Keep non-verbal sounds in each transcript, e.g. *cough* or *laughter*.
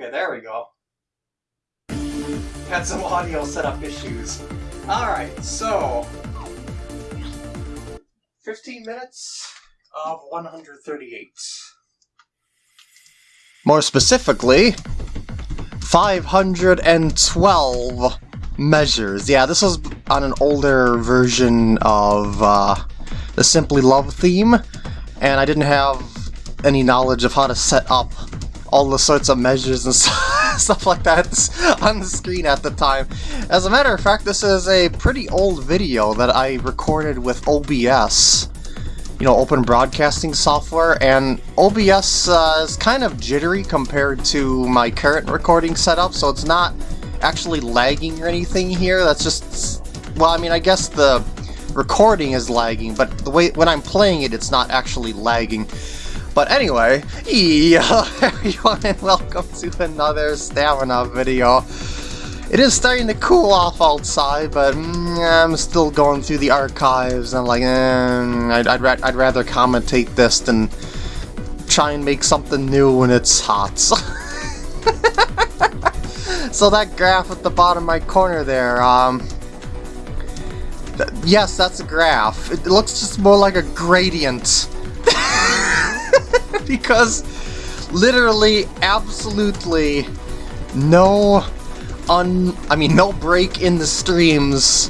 Okay, there we go. Had some audio setup issues. Alright, so... 15 minutes of 138. More specifically, 512 measures. Yeah, this was on an older version of uh, the Simply Love theme, and I didn't have any knowledge of how to set up all the sorts of measures and *laughs* stuff like that *laughs* on the screen at the time. As a matter of fact, this is a pretty old video that I recorded with OBS you know, open broadcasting software, and OBS uh, is kind of jittery compared to my current recording setup, so it's not actually lagging or anything here. That's just, well, I mean, I guess the recording is lagging, but the way when I'm playing it, it's not actually lagging. But anyway, yeah, *laughs* everyone, and welcome to another Stamina video. It is starting to cool off outside, but mm, I'm still going through the archives. I'm like, eh, I'd, I'd, ra I'd rather commentate this than try and make something new when it's hot. *laughs* so that graph at the bottom right corner there, um, th yes, that's a graph. It looks just more like a gradient. Because literally, absolutely no un... I mean, no break in the streams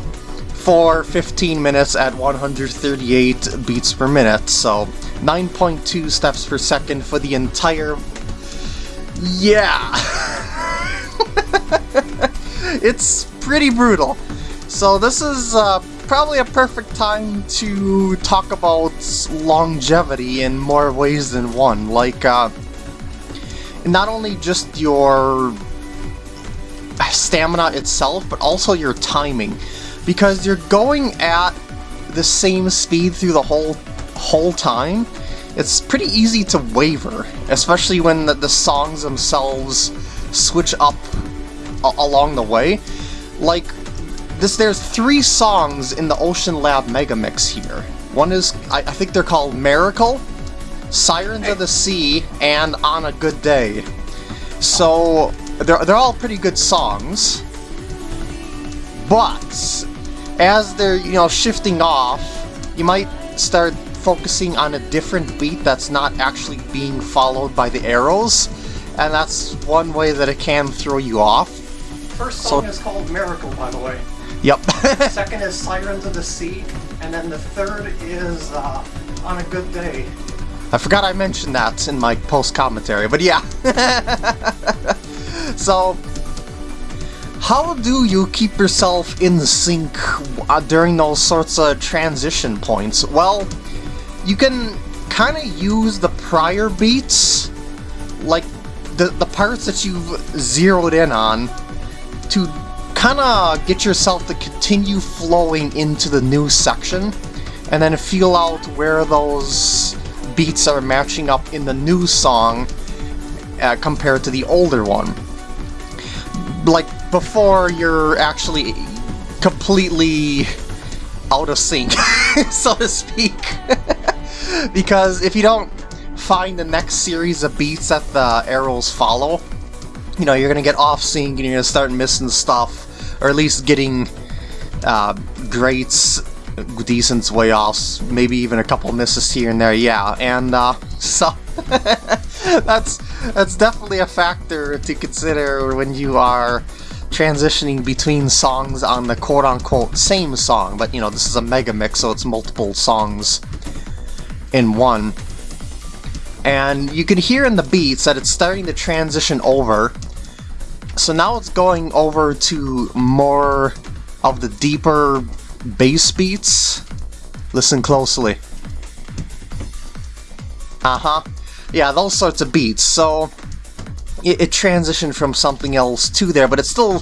for 15 minutes at 138 beats per minute, so 9.2 steps per second for the entire... Yeah! *laughs* it's pretty brutal. So this is uh, probably a perfect time to talk about longevity in more ways than one. Like, uh, not only just your stamina itself, but also your timing. Because you're going at the same speed through the whole whole time, it's pretty easy to waver, especially when the, the songs themselves switch up along the way. Like, this, there's three songs in the Ocean Lab Mega Mix here. One is, I, I think they're called Miracle, Sirens of the Sea, and On a Good Day. So, they're, they're all pretty good songs, but as they're, you know, shifting off, you might start focusing on a different beat that's not actually being followed by the arrows, and that's one way that it can throw you off. First song so, is called Miracle, by the way. Yep. *laughs* Second is Sirens of the Sea, and then the third is uh, On a Good Day. I forgot I mentioned that in my post-commentary, but yeah. *laughs* So, how do you keep yourself in sync uh, during those sorts of transition points? Well, you can kind of use the prior beats, like the, the parts that you've zeroed in on, to kind of get yourself to continue flowing into the new section, and then feel out where those beats are matching up in the new song uh, compared to the older one like, before you're actually completely out of sync, *laughs* so to speak. *laughs* because if you don't find the next series of beats that the arrows follow, you know, you're gonna get off sync and you're gonna start missing stuff, or at least getting uh, greats, decent way off, maybe even a couple misses here and there, yeah, and uh, *laughs* so *laughs* that's that's definitely a factor to consider when you are transitioning between songs on the quote-unquote same song, but you know, this is a mega mix, so it's multiple songs in one. And you can hear in the beats that it's starting to transition over. So now it's going over to more of the deeper bass beats. Listen closely. Uh-huh. Yeah, those sorts of beats. So it, it, transitioned from something else to there, but it's still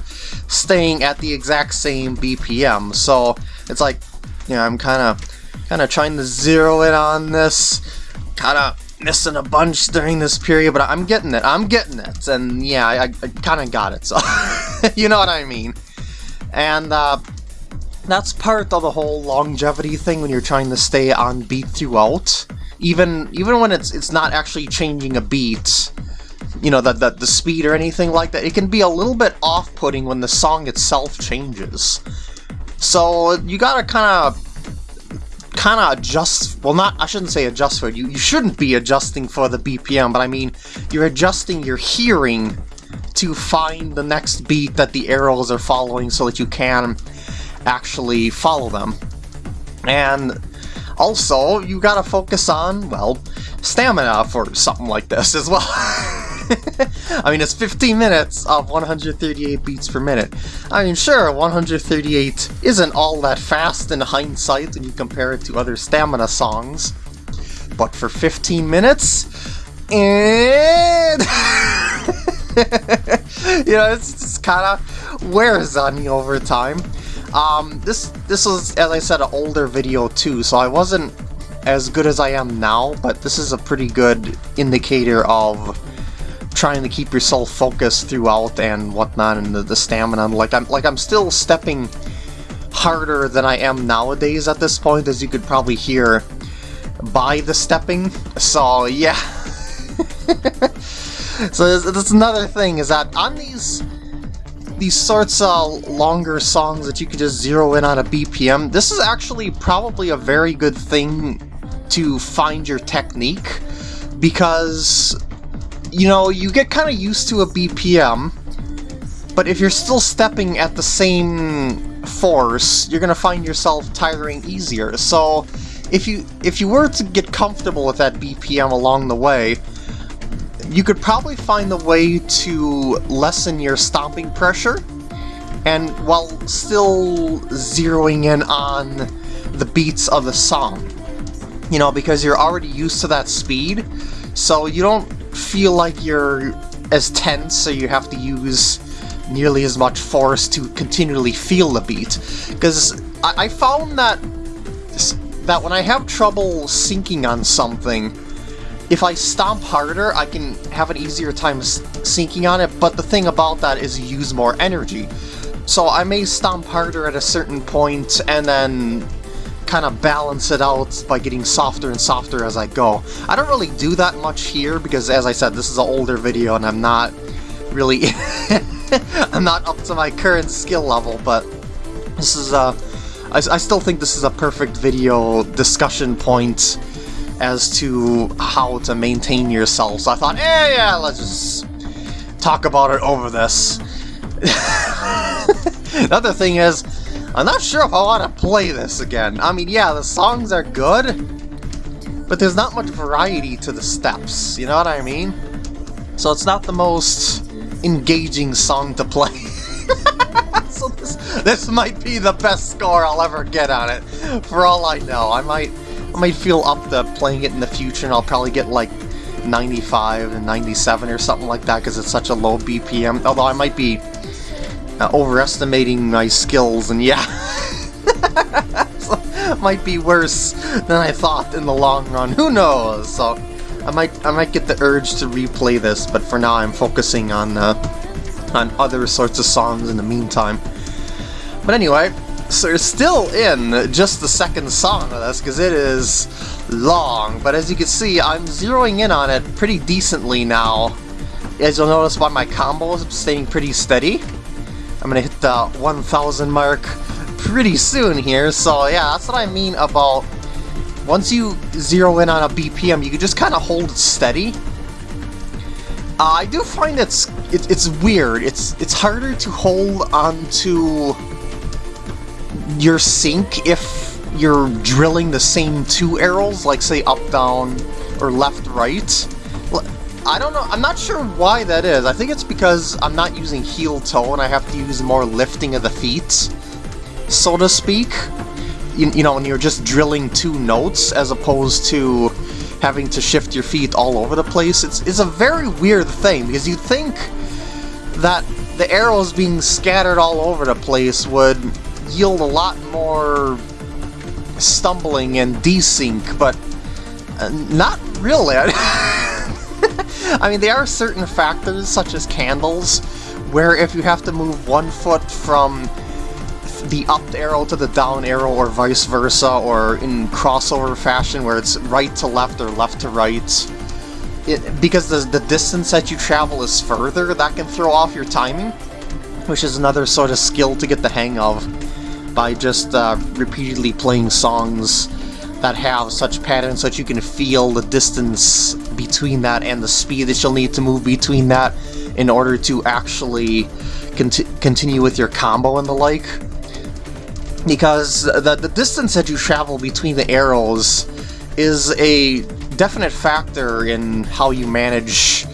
staying at the exact same BPM. So it's like, you know, I'm kind of kind of trying to zero in on this, kind of missing a bunch during this period, but I'm getting it. I'm getting it, and yeah, I, I kind of got it. So *laughs* you know what I mean. And uh, that's part of the whole longevity thing when you're trying to stay on beat throughout even even when it's it's not actually changing a beat, you know, the, the, the speed or anything like that. It can be a little bit off-putting when the song itself changes. So you gotta kind of kind of adjust, well not, I shouldn't say adjust for you, you shouldn't be adjusting for the BPM, but I mean, you're adjusting your hearing to find the next beat that the arrows are following so that you can actually follow them. And also, you gotta focus on, well, stamina for something like this as well. *laughs* *laughs* I mean, it's 15 minutes of 138 beats per minute. I mean, sure, 138 isn't all that fast in hindsight when you compare it to other stamina songs, but for 15 minutes, and... *laughs* you know, it's just kind of wears on you over time. Um, this this was, as I said, an older video too, so I wasn't as good as I am now, but this is a pretty good indicator of trying to keep yourself focused throughout and whatnot, and the, the stamina. Like I'm like I'm still stepping harder than I am nowadays at this point, as you could probably hear by the stepping. So yeah. *laughs* so that's another thing is that on these these sorts of longer songs that you could just zero in on a BPM, this is actually probably a very good thing to find your technique because, you know, you get kind of used to a BPM, but if you're still stepping at the same force, you're to find yourself tiring easier. So if you if you were to get comfortable with that BPM along the way, you could probably find the way to lessen your stomping pressure, and while still zeroing in on the beats of the song. You know, because you're already used to that speed, so you don't feel like you're as tense, so you have to use nearly as much force to continually feel the beat. Because I, I found that that when I have trouble syncing on something, if I stomp harder, I can have an easier time syncing on it, but the thing about that is you use more energy. So I may stomp harder at a certain point and then kind of balance it out by getting softer and softer as I go. I don't really do that much here because, as I said, this is an older video and I'm not really... *laughs* I'm not up to my current skill level, but this is a... I, I still think this is a perfect video discussion point as to how to maintain yourself. So I thought, eh, yeah, let's just talk about it over this. *laughs* the other thing is, I'm not sure if I want to play this again. I mean, yeah, the songs are good, but there's not much variety to the steps, you know what I mean? So it's not the most engaging song to play. *laughs* so this, this might be the best score I'll ever get on it, for all I know. I might I might feel up to playing it in the future and I'll probably get like 95 and 97 or something like that because it's such a low BPM, although I might be uh, overestimating my skills and yeah. *laughs* might be worse than I thought in the long run, who knows? So I might I might get the urge to replay this, but for now I'm focusing on uh, on other sorts of songs in the meantime. But anyway, so you're still in just the second song of this, because it is long, but as you can see, I'm zeroing in on it pretty decently now. As you'll notice by my combos, I'm staying pretty steady. The 1000 mark pretty soon here, so yeah, that's what I mean about once you zero in on a BPM, you can just kind of hold it steady. Uh, I do find it's it, it's weird. It's it's harder to hold onto your sync if you're drilling the same two arrows, like say up, down, or left, right. I don't know, I'm not sure why that is. I think it's because I'm not using heel toe and I have to use more lifting of the feet, so to speak. You, you know, when you're just drilling two notes as opposed to having to shift your feet all over the place. It's, it's a very weird thing because you'd think that the arrows being scattered all over the place would yield a lot more stumbling and desync, but uh, not really. *laughs* mean, there are certain factors, such as candles, where if you have to move one foot from the up arrow to the down arrow or vice versa, or in crossover fashion where it's right to left or left to right, it, because the, the distance that you travel is further, that can throw off your timing, which is another sort of skill to get the hang of by just uh, repeatedly playing songs that have such patterns that you can feel the distance between that and the speed that you'll need to move between that in order to actually conti continue with your combo and the like. Because the, the distance that you travel between the arrows is a definite factor in how you manage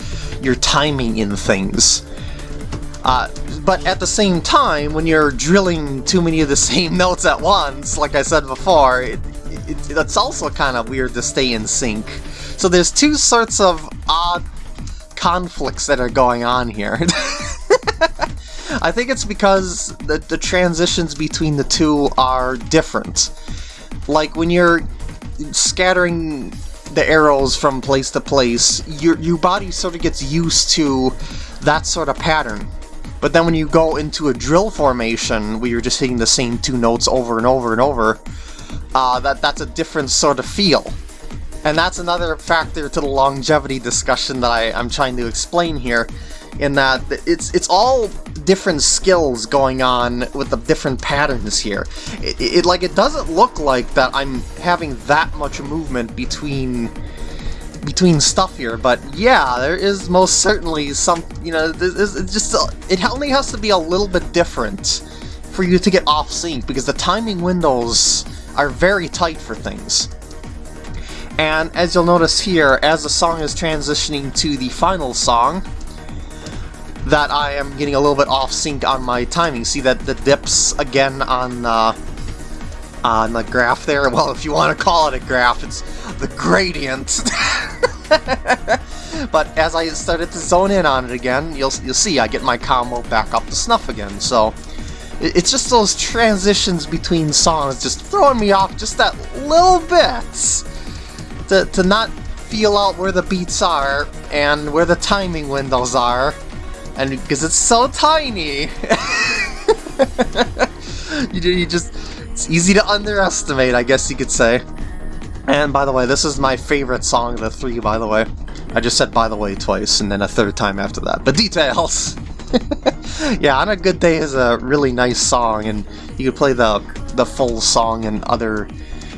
your timing in things. Uh, but at the same time, when you're drilling too many of the *laughs* same notes at once, like I said before, it, it, it's also kind of weird to stay in sync. So there's two sorts of odd conflicts that are going on here. *laughs* I think it's because the, the transitions between the two are different. Like when you're scattering the arrows from place to place, your, your body sort of gets used to that sort of pattern. But then when you go into a drill formation, where you're just hitting the same two notes over and over and over, uh, that that's a different sort of feel. And that's another factor to the longevity discussion that I, I'm trying to explain here, in that it's it's all different skills going on with the different patterns here. It, it, like it doesn't look like that I'm having that much movement between between stuff here, but yeah, there is most certainly some, you know, it's just it only has to be a little bit different for you to get off sync because the timing windows are very tight for things. And as you'll notice here, as the song is transitioning to the final song, that I am getting a little bit off sync on my timing. See that the dips again on uh, on the graph there? *laughs* Well, if you want to call it a graph, it's the gradient. *laughs* but as I started to zone in on it again, you'll, you'll see I get my combo back up to snuff again. So it's just those transitions between songs just throwing me off just that little bit to, to not feel out where the beats are and where the timing windows are. And because it's so tiny. *laughs* You, you just it's easy to underestimate I guess you could say. And by the way this is my favorite song of the three by the way. I just said by the way twice and then a third time after that. But details! *laughs* Yeah, On a Good Day is a really nice song, and you could play the the full song in other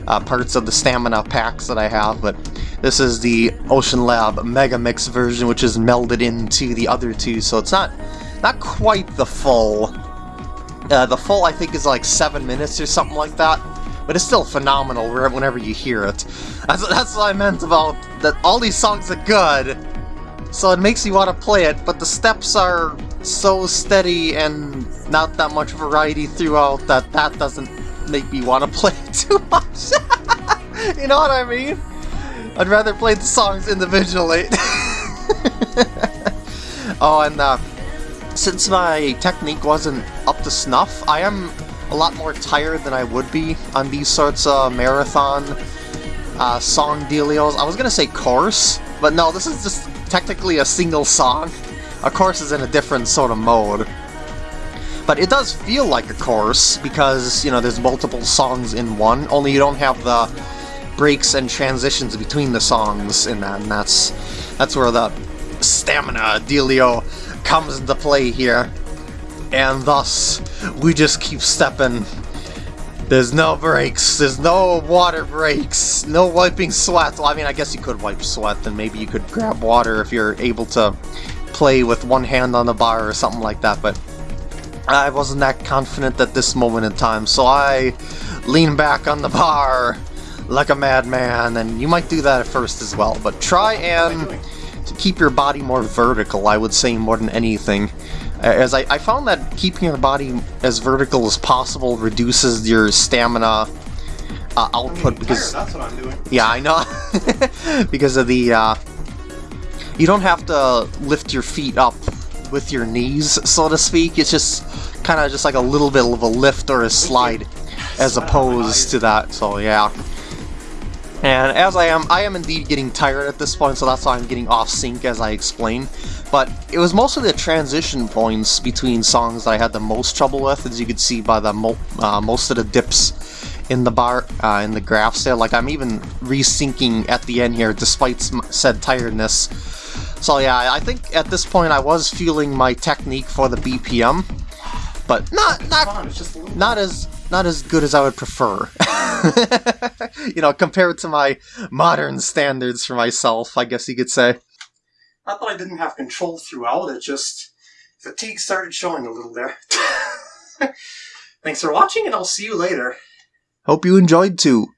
uh, parts of the stamina packs that I have, but this is the Ocean Lab Mega Mix version, which is melded into the other two, so it's not not quite the full. Uh, the full, I think, is like seven minutes or something like that, but it's still phenomenal whenever you hear it. That's, that's what I meant about that. All these songs are good, so it makes you want to play it, but the steps are so steady and not that much variety throughout that that doesn't make me want to play *laughs* too much. *laughs* you know what I mean? I'd rather play the songs individually. *laughs* oh, and uh, since my technique wasn't up to snuff, I am a lot more tired than I would be on these sorts of marathon uh, song dealios. I was gonna say course, but no, this is just technically a single song. A course is in a different sort of mode. But it does feel like a course, because, you know, there's multiple songs in one, only you don't have the breaks and transitions between the songs in that, and that's, that's where the stamina dealio comes into play here. And thus, we just keep stepping there's no breaks. There's no water breaks. No wiping sweat. Well, I mean, I guess you could wipe sweat, and maybe you could grab water if you're able to play with one hand on the bar or something like that, but I wasn't that confident at this moment in time, so I lean back on the bar like a madman, and you might do that at first as well, but try and to keep your body more vertical, I would say, more than anything. As I, I found that keeping your body as vertical as possible reduces your stamina uh, output because that's what I'm doing. Yeah, I know. *laughs* because of the uh, you don't have to lift your feet up with your knees, so to speak. It's just kind of just like a little bit of a lift or a slide as opposed to that. So yeah. And as I am, I am indeed getting tired at this point, so that's why I'm getting off sync as I explain. But it was mostly the transition points between songs that I had the most trouble with, as you could see by the mo uh, most of the dips in the bar uh, in the graphs there. Like I'm even resyncing at the end here, despite said tiredness. So yeah, I think at this point I was feeling my technique for the BPM, but not not not as not as good as I would prefer. *laughs* you know, compared to my modern standards for myself, I guess you could say. Not that I didn't have control throughout, it just fatigue started showing a little there. *laughs* Thanks for watching, and I'll see you later. Hope you enjoyed too.